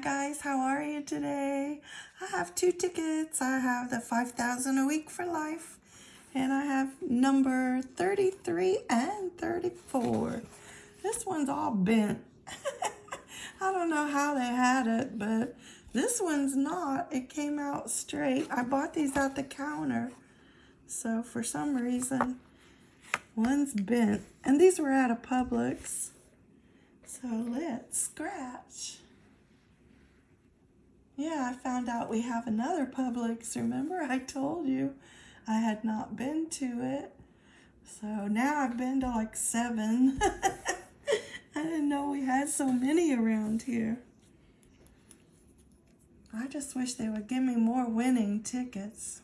guys, how are you today? I have two tickets. I have the 5000 a week for life and I have number 33 and 34. This one's all bent. I don't know how they had it, but this one's not. It came out straight. I bought these at the counter. So for some reason, one's bent. And these were at a Publix. So let's scratch. Yeah, I found out we have another Publix. Remember I told you I had not been to it. So now I've been to like seven. I didn't know we had so many around here. I just wish they would give me more winning tickets.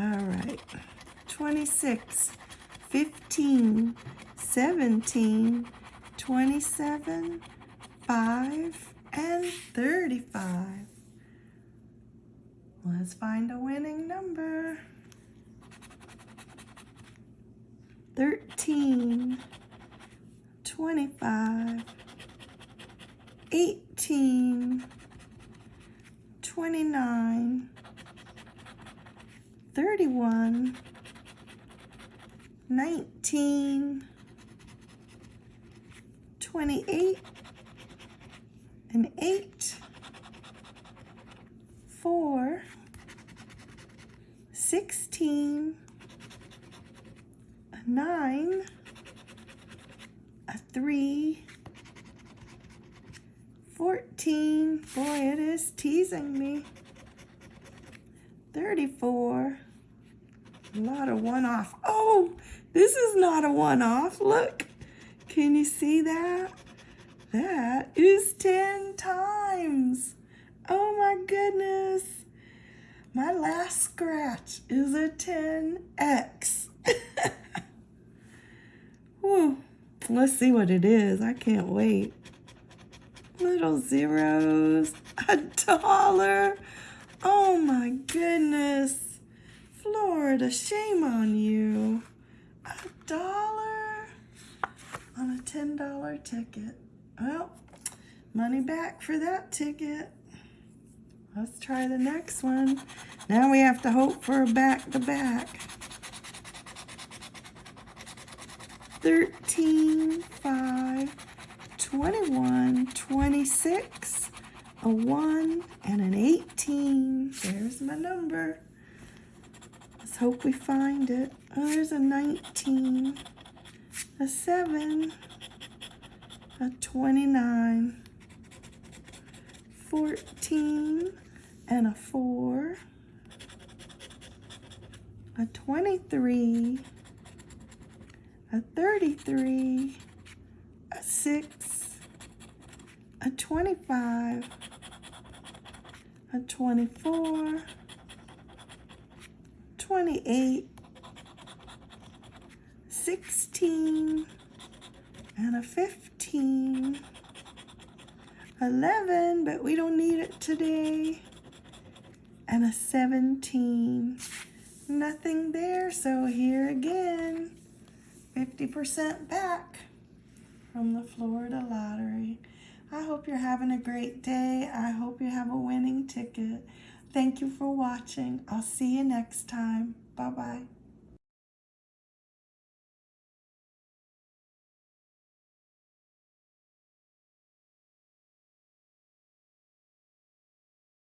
All right, 26, 15, 17, 27, 5, and 35. Let's find a winning number. 13, 25, 18, 29, 31, 19, 28, and 8, 4, 16, a 9, a 3, 14, boy it is teasing me, 34, a lot of one-off. Oh, this is not a one-off. Look, can you see that? That is 10 times. Oh my goodness. My last scratch is a 10X. Whew. Let's see what it is. I can't wait. Little zeros. A dollar. Oh my goodness. Florida, shame on you. A dollar on a $10 ticket. Well, money back for that ticket. Let's try the next one. Now we have to hope for a back-to-back. -back. 13, 5, 21, 26, a 1, and an 18. There's my number. Let's hope we find it. Oh, there's a 19, a 7, a 29, 14, and a 4, a 23, a 33, a 6, a 25, a 24, 28, 16, and a 15, 11, but we don't need it today, and a 17. Nothing there, so here again, 50% back from the Florida Lottery. I hope you're having a great day. I hope you have a winning ticket. Thank you for watching. I'll see you next time. Bye-bye.